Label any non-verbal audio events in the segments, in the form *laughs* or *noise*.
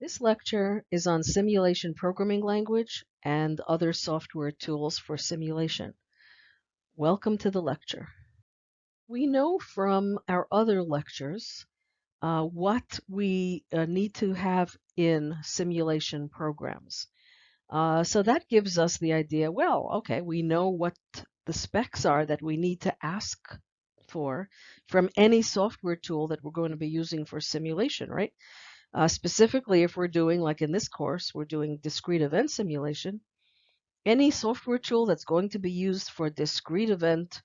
This lecture is on simulation programming language and other software tools for simulation. Welcome to the lecture. We know from our other lectures uh, what we uh, need to have in simulation programs. Uh, so that gives us the idea, well, okay, we know what the specs are that we need to ask for from any software tool that we're going to be using for simulation, right? Uh, specifically, if we're doing, like in this course, we're doing discrete event simulation, any software tool that's going to be used for discrete event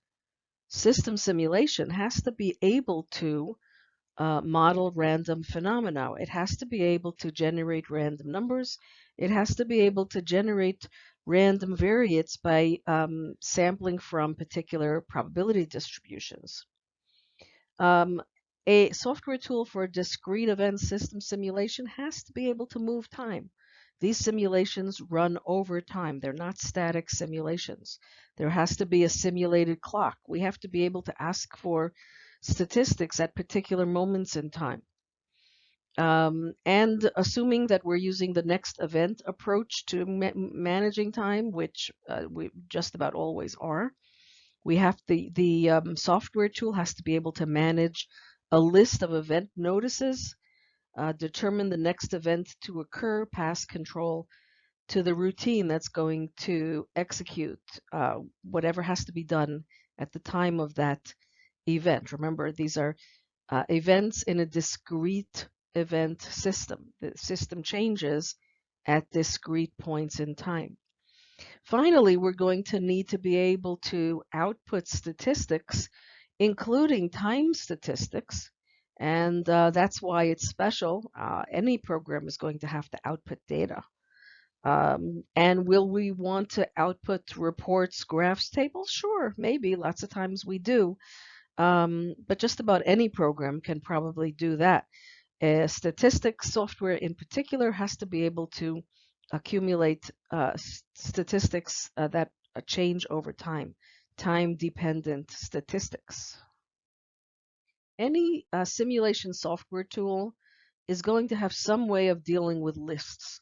system simulation has to be able to uh, model random phenomena. It has to be able to generate random numbers. It has to be able to generate random variates by um, sampling from particular probability distributions. Um, a software tool for discrete event system simulation has to be able to move time. These simulations run over time. They're not static simulations. There has to be a simulated clock. We have to be able to ask for statistics at particular moments in time. Um, and assuming that we're using the next event approach to ma managing time, which uh, we just about always are, we have the, the um, software tool has to be able to manage a list of event notices, uh, determine the next event to occur, pass control to the routine that's going to execute uh, whatever has to be done at the time of that event. Remember, these are uh, events in a discrete event system. The system changes at discrete points in time. Finally, we're going to need to be able to output statistics including time statistics. And uh, that's why it's special. Uh, any program is going to have to output data. Um, and will we want to output reports, graphs, tables? Sure, maybe. Lots of times we do. Um, but just about any program can probably do that. Uh, statistics software in particular has to be able to accumulate uh, statistics uh, that uh, change over time time-dependent statistics. Any uh, simulation software tool is going to have some way of dealing with lists.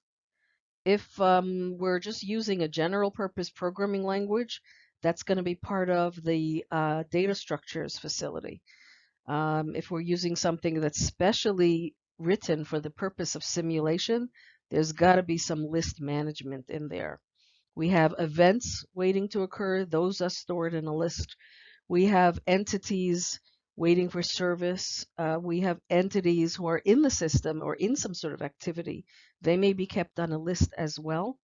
If um, we're just using a general purpose programming language, that's going to be part of the uh, data structures facility. Um, if we're using something that's specially written for the purpose of simulation, there's got to be some list management in there. We have events waiting to occur. Those are stored in a list. We have entities waiting for service. Uh, we have entities who are in the system or in some sort of activity. They may be kept on a list as well.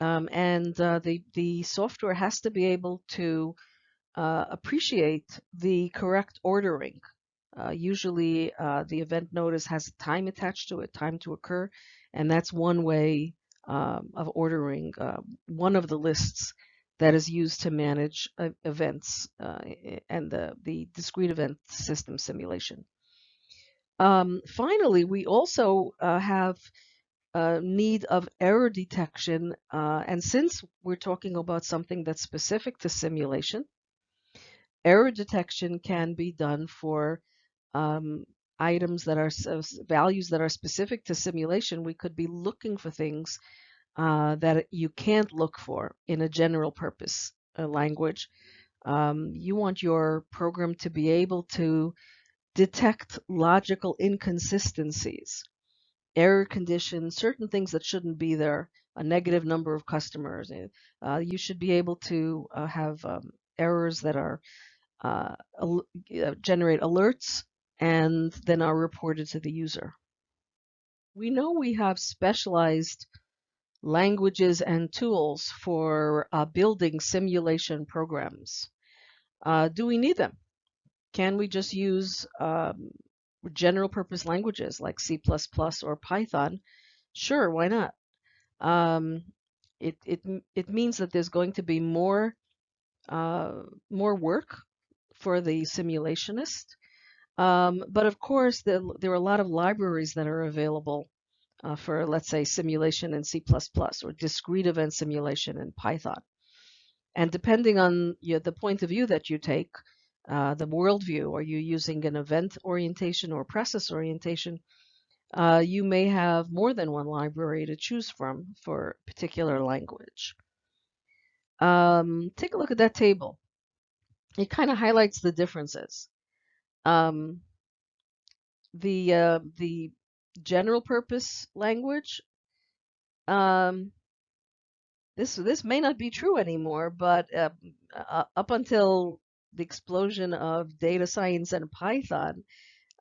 Um, and uh, the, the software has to be able to uh, appreciate the correct ordering. Uh, usually uh, the event notice has time attached to it, time to occur, and that's one way um, of ordering uh, one of the lists that is used to manage uh, events uh, and the, the discrete event system simulation. Um, finally, we also uh, have need of error detection. Uh, and since we're talking about something that's specific to simulation, error detection can be done for um, items that are values that are specific to simulation, we could be looking for things uh, that you can't look for in a general purpose uh, language. Um, you want your program to be able to detect logical inconsistencies, error conditions, certain things that shouldn't be there, a negative number of customers. Eh, uh, you should be able to uh, have um, errors that are uh, generate alerts and then are reported to the user. We know we have specialized languages and tools for uh, building simulation programs. Uh, do we need them? Can we just use um, general purpose languages like C++ or Python? Sure, why not? Um, it, it, it means that there's going to be more, uh, more work for the simulationist um, but of course, there, there, are a lot of libraries that are available uh, for, let's say, simulation in C++ or discrete event simulation in Python. And depending on you know, the point of view that you take, uh, the worldview, are you using an event orientation or process orientation? uh, you may have more than one library to choose from for a particular language. Um, take a look at that table. It kind of highlights the differences. Um, the uh, the general purpose language um, this this may not be true anymore, but uh, uh, up until the explosion of data science and Python,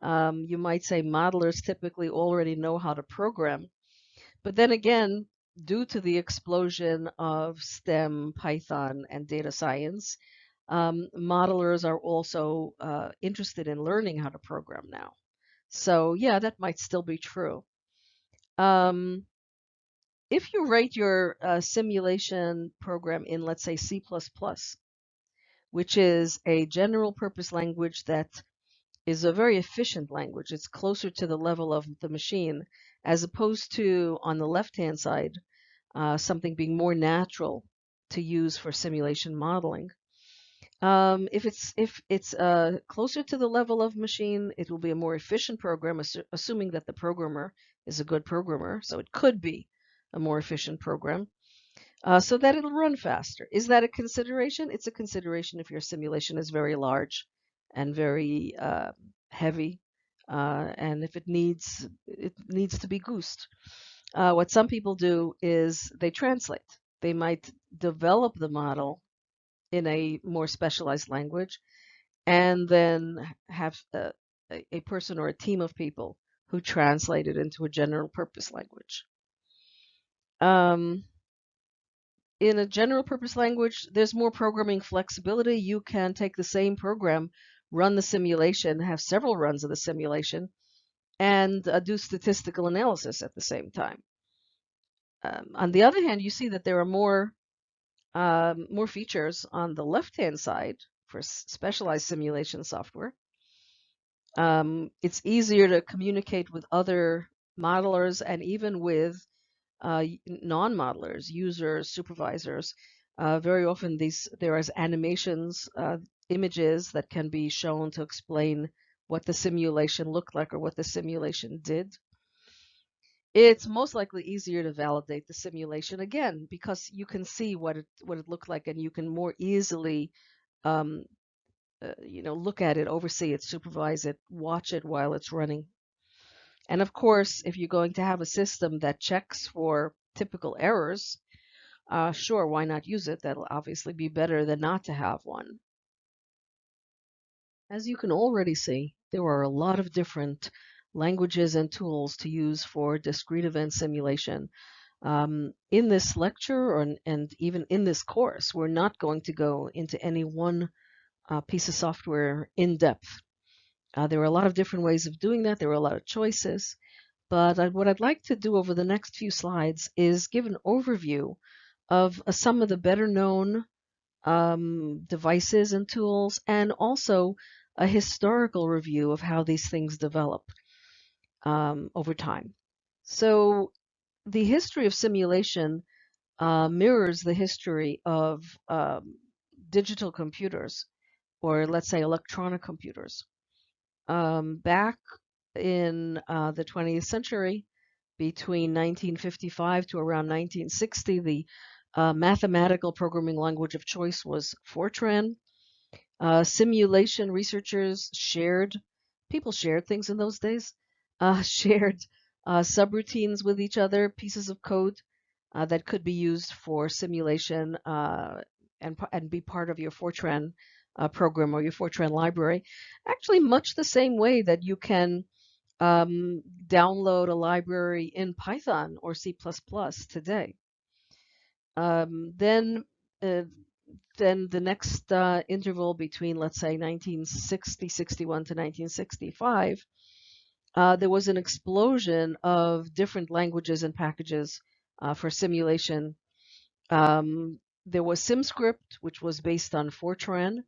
um, you might say modelers typically already know how to program. But then again, due to the explosion of STEM, Python, and data science, um, modelers are also uh, interested in learning how to program now. So yeah, that might still be true. Um, if you write your uh, simulation program in, let's say, C++, which is a general purpose language that is a very efficient language, it's closer to the level of the machine, as opposed to, on the left-hand side, uh, something being more natural to use for simulation modeling. Um, if it's if it's uh, closer to the level of machine, it will be a more efficient program, assu assuming that the programmer is a good programmer. So it could be a more efficient program, uh, so that it'll run faster. Is that a consideration? It's a consideration if your simulation is very large and very uh, heavy, uh, and if it needs it needs to be goosed. Uh, what some people do is they translate. They might develop the model in a more specialized language, and then have a, a person or a team of people who translate it into a general purpose language. Um, in a general purpose language, there's more programming flexibility. You can take the same program, run the simulation, have several runs of the simulation, and uh, do statistical analysis at the same time. Um, on the other hand, you see that there are more um, more features on the left-hand side for specialized simulation software. Um, it's easier to communicate with other modelers and even with uh, non-modelers, users, supervisors. Uh, very often these there is animations, uh, images that can be shown to explain what the simulation looked like or what the simulation did. It's most likely easier to validate the simulation again because you can see what it what it looked like and you can more easily um, uh, you know look at it, oversee it, supervise it, watch it while it's running and of course, if you're going to have a system that checks for typical errors, uh, sure, why not use it? That'll obviously be better than not to have one. As you can already see, there are a lot of different languages and tools to use for discrete event simulation. Um, in this lecture or, and even in this course, we're not going to go into any one uh, piece of software in depth. Uh, there are a lot of different ways of doing that. There are a lot of choices. But I, what I'd like to do over the next few slides is give an overview of uh, some of the better known um, devices and tools, and also a historical review of how these things develop um, over time. So the history of simulation uh, mirrors the history of um, digital computers, or let's say electronic computers um, back in uh, the 20th century, between 1955 to around 1960, the uh, mathematical programming language of choice was Fortran. Uh, simulation researchers shared, people shared things in those days, uh, *laughs* shared uh, subroutines with each other, pieces of code uh, that could be used for simulation and, and be part of your Fortran uh, program or your Fortran library, actually much the same way that you can um, download a library in Python or C++ today. Um, then, uh, then the next uh, interval between, let's say, 1960, 61 to 1965, uh, there was an explosion of different languages and packages uh, for simulation. Um, there was SimScript, which was based on Fortran.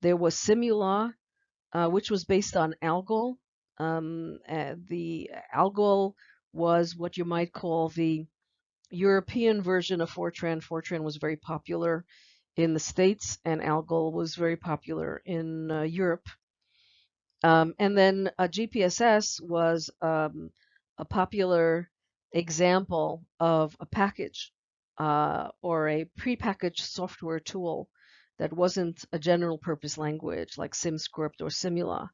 There was Simula, uh, which was based on Algol. Um, uh, the Algol was what you might call the European version of Fortran. Fortran was very popular in the States, and Algol was very popular in uh, Europe. Um, and then GPSS was um, a popular example of a package uh, or a prepackaged software tool that wasn't a general purpose language like SimScript or Simula.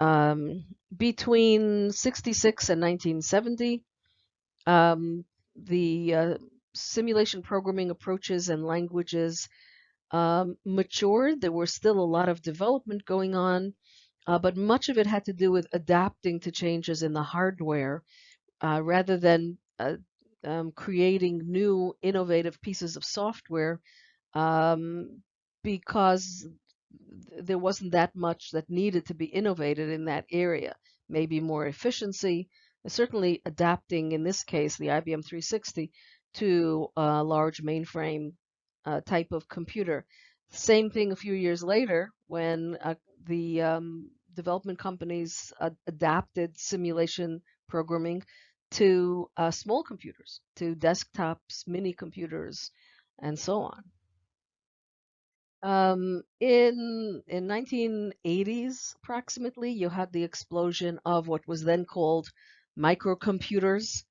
Um, between 66 and 1970, um, the uh, simulation programming approaches and languages um, matured. There was still a lot of development going on, uh, but much of it had to do with adapting to changes in the hardware uh, rather than uh, um, creating new innovative pieces of software um, because there wasn't that much that needed to be innovated in that area. Maybe more efficiency, certainly adapting, in this case, the IBM 360 to a large mainframe uh, type of computer. Same thing a few years later when uh, the um, development companies adapted simulation programming to uh, small computers, to desktops, mini computers, and so on. Um, in in 1980s approximately, you had the explosion of what was then called microcomputers,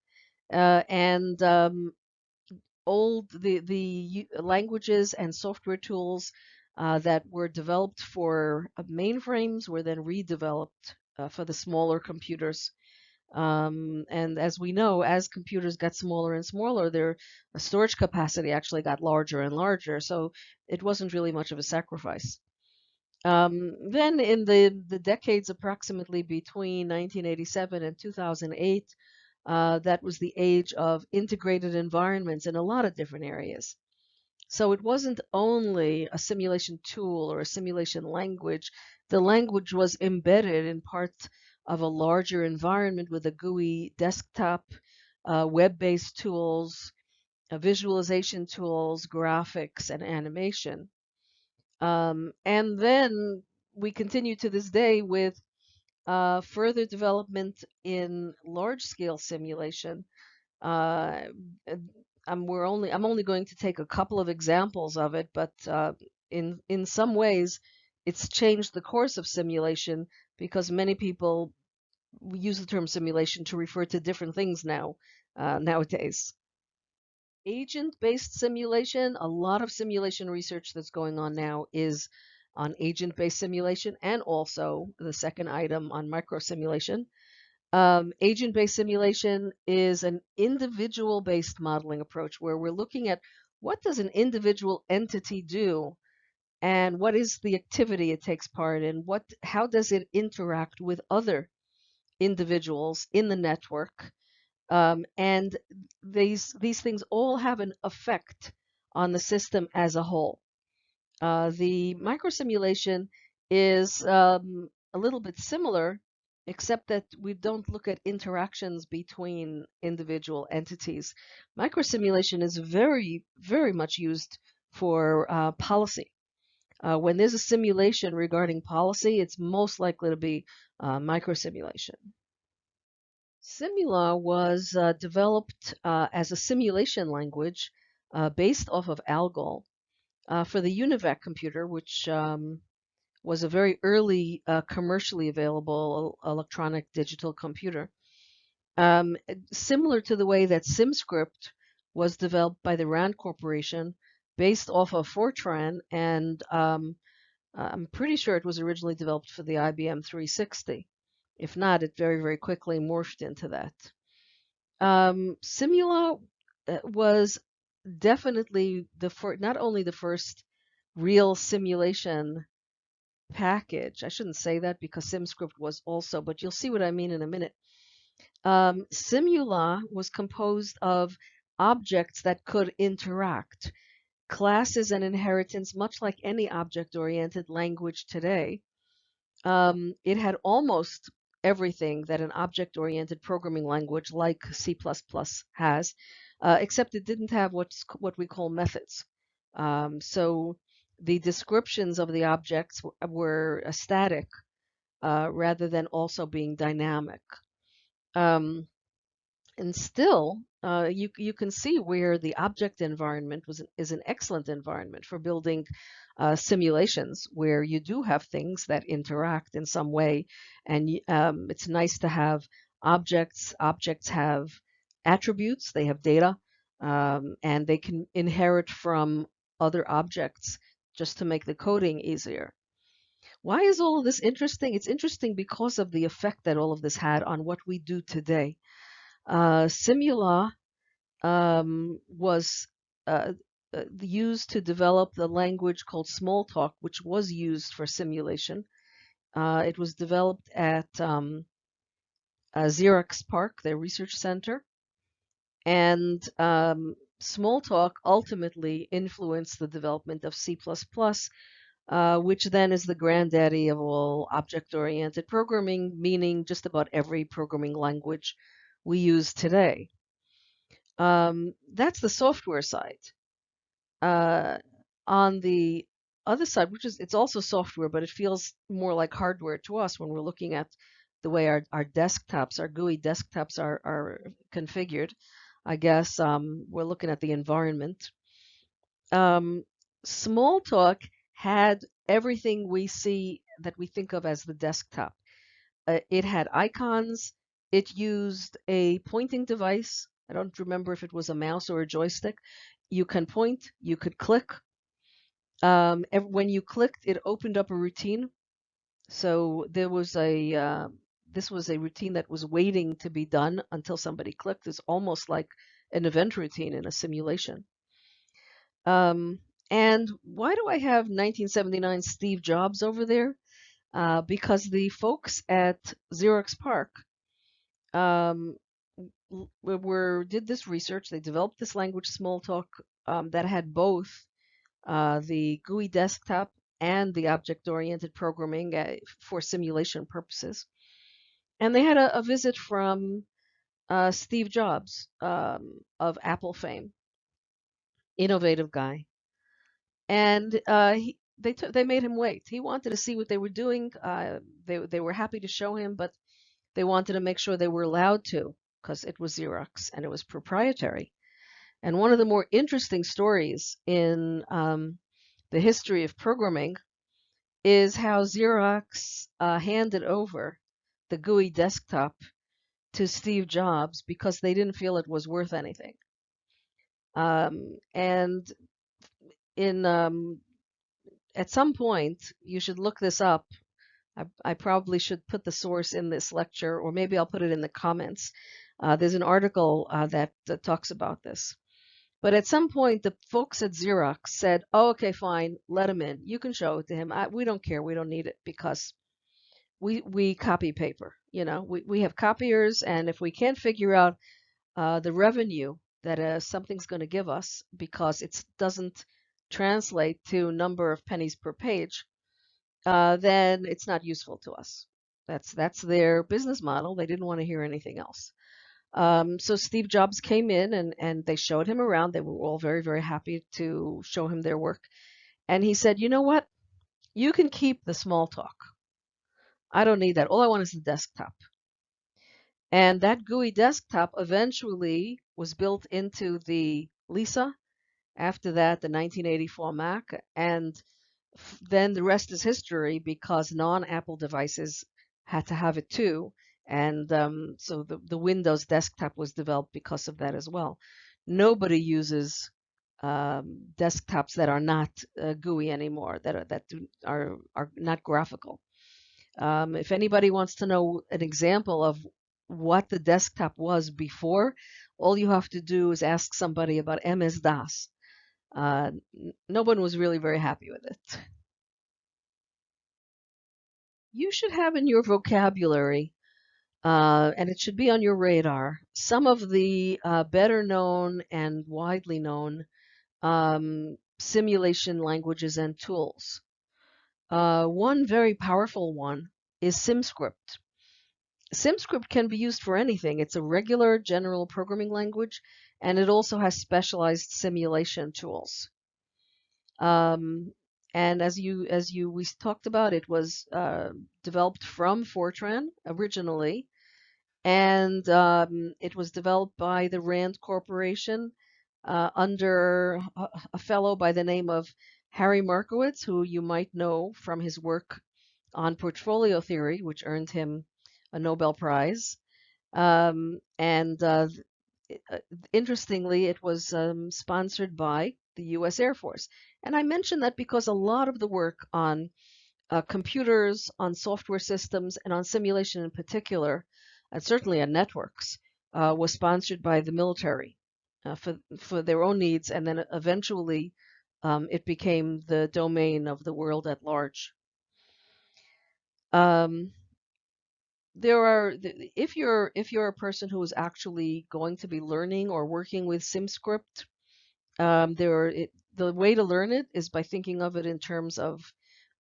uh, and um, old the the languages and software tools uh, that were developed for uh, mainframes were then redeveloped uh, for the smaller computers. Um, and as we know, as computers got smaller and smaller, their storage capacity actually got larger and larger. So it wasn't really much of a sacrifice. Um, then in the, the decades approximately between 1987 and 2008, uh, that was the age of integrated environments in a lot of different areas. So it wasn't only a simulation tool or a simulation language. The language was embedded in parts of a larger environment with a GUI desktop, uh, web-based tools, uh, visualization tools, graphics, and animation. Um, and then we continue to this day with uh, further development in large-scale simulation. Uh, I'm, we're only, I'm only going to take a couple of examples of it, but uh, in in some ways, it's changed the course of simulation because many people use the term simulation to refer to different things now uh, nowadays. Agent-based simulation, a lot of simulation research that's going on now is on agent-based simulation and also the second item on microsimulation. Um, agent-based simulation is an individual-based modeling approach where we're looking at what does an individual entity do and what is the activity it takes part in, what how does it interact with other individuals in the network. Um, and these, these things all have an effect on the system as a whole. Uh, the microsimulation is um, a little bit similar, except that we don't look at interactions between individual entities. Microsimulation is very, very much used for uh, policy. Uh, when there's a simulation regarding policy, it's most likely to be uh, microsimulation. Simula was uh, developed uh, as a simulation language uh, based off of ALGOL uh, for the UNIVAC computer, which um, was a very early uh, commercially available electronic digital computer. Um, similar to the way that SimScript was developed by the RAND Corporation based off of Fortran and um, I'm pretty sure it was originally developed for the IBM 360. If not, it very, very quickly morphed into that. Um, Simula uh, was definitely the not only the first real simulation package. I shouldn't say that because SimScript was also, but you'll see what I mean in a minute. Um, Simula was composed of objects that could interact classes and inheritance, much like any object-oriented language today. Um, it had almost everything that an object-oriented programming language like C++ has, uh, except it didn't have what's what we call methods. Um, so the descriptions of the objects were static uh, rather than also being dynamic. Um, and still, uh, you, you can see where the object environment was is an excellent environment for building uh, simulations where you do have things that interact in some way. And um, it's nice to have objects. Objects have attributes, they have data, um, and they can inherit from other objects just to make the coding easier. Why is all of this interesting? It's interesting because of the effect that all of this had on what we do today. Uh, Simula um, was uh, uh, used to develop the language called Smalltalk, which was used for simulation. Uh, it was developed at um, Xerox PARC, their research center. And um, Smalltalk ultimately influenced the development of C++, uh, which then is the granddaddy of all object-oriented programming, meaning just about every programming language we use today. Um, that's the software side. Uh, on the other side, which is it's also software, but it feels more like hardware to us when we're looking at the way our, our desktops, our GUI desktops are, are configured. I guess um, we're looking at the environment. Um, Smalltalk had everything we see that we think of as the desktop. Uh, it had icons. It used a pointing device. I don't remember if it was a mouse or a joystick. You can point, you could click. Um, when you clicked, it opened up a routine. So there was a, uh, this was a routine that was waiting to be done until somebody clicked. It's almost like an event routine in a simulation. Um, and why do I have 1979 Steve Jobs over there? Uh, because the folks at Xerox PARC um, were did this research. They developed this language, Smalltalk, um, that had both uh, the GUI desktop and the object-oriented programming uh, for simulation purposes. And they had a, a visit from uh, Steve Jobs um, of Apple fame, innovative guy, and uh, he, they they made him wait. He wanted to see what they were doing. Uh, they they were happy to show him, but they wanted to make sure they were allowed to because it was Xerox and it was proprietary. And one of the more interesting stories in um, the history of programming is how Xerox uh, handed over the GUI desktop to Steve Jobs because they didn't feel it was worth anything. Um, and in um, at some point, you should look this up. I, I, probably should put the source in this lecture, or maybe I'll put it in the comments. Uh, there's an article uh, that, that talks about this. But at some point, the folks at Xerox said, oh, okay, fine, let him in. You can show it to him. I, we don't care. We don't need it because we we copy paper. You know, we, we have copiers, and if we can't figure out uh, the revenue that uh, something's going to give us because it doesn't translate to number of pennies per page, uh, then it's not useful to us. That's that's their business model. They didn't want to hear anything else. Um, so Steve Jobs came in and and they showed him around. They were all very very happy to show him their work, and he said, "You know what? You can keep the Smalltalk. I don't need that. All I want is the desktop. And that GUI desktop eventually was built into the Lisa. After that, the 1984 Mac. And then the rest is history because non-Apple devices had to have it too. And um, so the, the Windows desktop was developed because of that as well. Nobody uses um, desktops that are not uh, GUI anymore, that are, that do, are, are not graphical. Um, if anybody wants to know an example of what the desktop was before, all you have to do is ask somebody about MS-DOS. Uh, no one was really very happy with it. You should have in your vocabulary, uh, and it should be on your radar, some of the uh, better known and widely known um, simulation languages and tools. Uh, one very powerful one is SimScript. SimScript can be used for anything. It's a regular general programming language, and it also has specialized simulation tools. Um, and as you as you we talked about, it was uh, developed from Fortran originally, and um, it was developed by the Rand Corporation uh, under a, a fellow by the name of Harry Markowitz, who you might know from his work on portfolio theory, which earned him a Nobel Prize. Um, and uh, uh, interestingly, it was um, sponsored by the U.S. Air Force. And I mention that because a lot of the work on uh, computers, on software systems, and on simulation in particular, and certainly on networks, uh, was sponsored by the military uh, for for their own needs, and then eventually um, it became the domain of the world at large. Um, there are if you're if you're a person who is actually going to be learning or working with SimScript, um, there are, it, the way to learn it is by thinking of it in terms of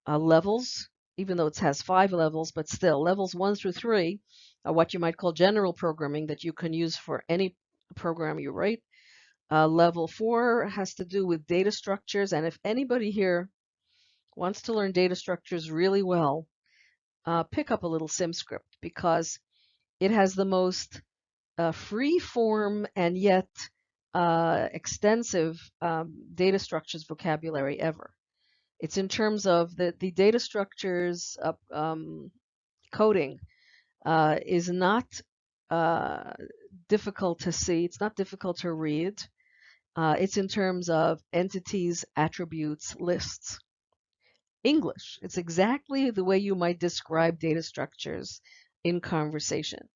uh, levels, even though it has five levels, but still levels one through three are what you might call general programming that you can use for any program you write. Uh, level four has to do with data structures, and if anybody here wants to learn data structures really well, uh, pick up a little SimScript because it has the most uh, free form and yet uh, extensive um, data structures vocabulary ever. It's in terms of the, the data structures um, coding uh, is not uh, difficult to see. It's not difficult to read. Uh, it's in terms of entities, attributes, lists. English. It's exactly the way you might describe data structures in conversation.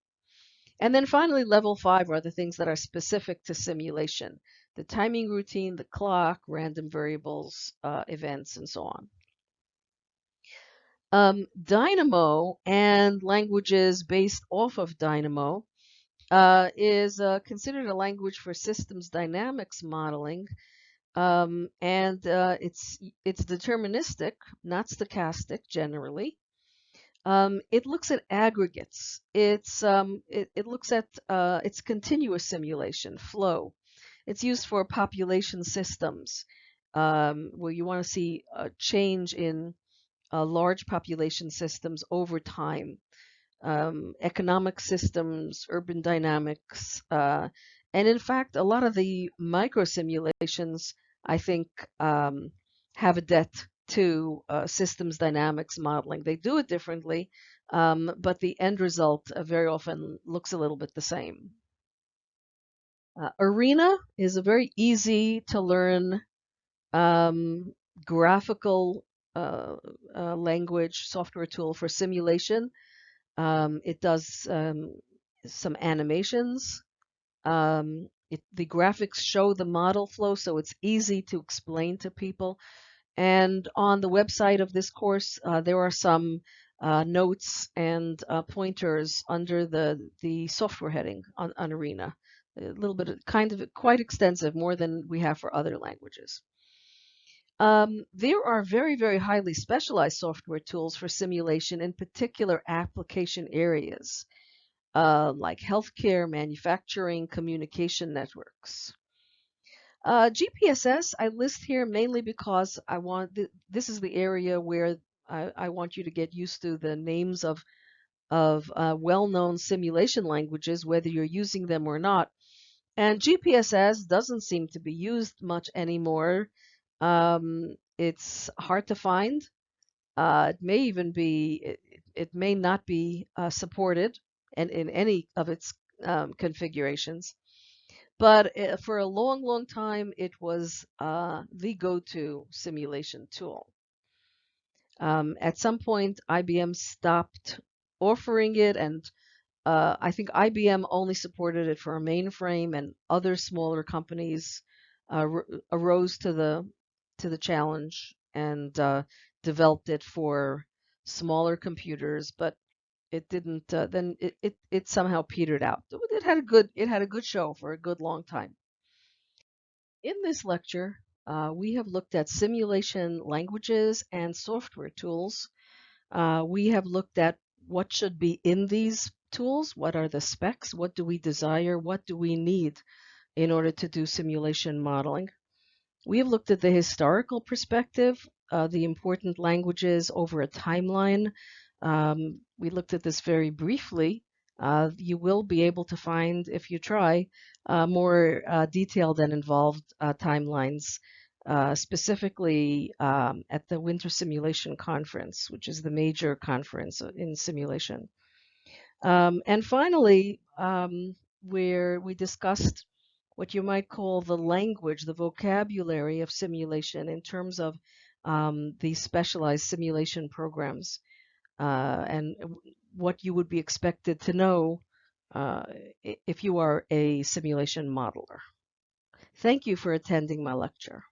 And then finally, level five are the things that are specific to simulation. The timing routine, the clock, random variables, uh, events, and so on. Um, Dynamo and languages based off of Dynamo uh, is uh, considered a language for systems dynamics modeling um, and uh, it's it's deterministic, not stochastic generally. Um, it looks at aggregates. It's um, it, it, looks at uh, its continuous simulation flow. It's used for population systems um, where you want to see a change in uh, large population systems over time. Um, economic systems, urban dynamics, uh, and in fact, a lot of the micro simulations, I think, um, have a debt to uh, systems dynamics modeling. They do it differently, um, but the end result uh, very often looks a little bit the same. Uh, Arena is a very easy to learn um, graphical uh, uh, language software tool for simulation. Um, it does um, some animations. Um, it, the graphics show the model flow, so it's easy to explain to people. And on the website of this course, uh, there are some uh, notes and uh, pointers under the, the software heading on, on Arena. A little bit of, kind of quite extensive, more than we have for other languages. Um, there are very, very highly specialized software tools for simulation in particular application areas uh, like healthcare, manufacturing, communication networks. Uh, GPSS I list here mainly because I want th this is the area where I, I, want you to get used to the names of of uh, well-known simulation languages, whether you're using them or not. And GPSS doesn't seem to be used much anymore. Um, it's hard to find. Uh, it may even be, it, it may not be uh, supported and in any of its um, configurations. But uh, for a long, long time, it was uh, the go-to simulation tool. Um, at some point, IBM stopped offering it, and uh, I think IBM only supported it for a mainframe, and other smaller companies uh, arose to the to the challenge and uh, developed it for smaller computers. But it didn't uh, then it, it it somehow petered out. It had a good it had a good show for a good long time. In this lecture uh, we have looked at simulation languages and software tools. Uh, we have looked at what should be in these tools what are the specs what do we desire what do we need in order to do simulation modeling we have looked at the historical perspective uh, the important languages over a timeline um, we looked at this very briefly. Uh, you will be able to find, if you try, uh, more uh, detailed and involved uh, timelines, uh, specifically um, at the Winter Simulation Conference, which is the major conference in simulation. Um, and finally, um, where we discussed what you might call the language, the vocabulary of simulation in terms of um, these specialized simulation programs uh, and what you would be expected to know uh, if you are a simulation modeler. Thank you for attending my lecture.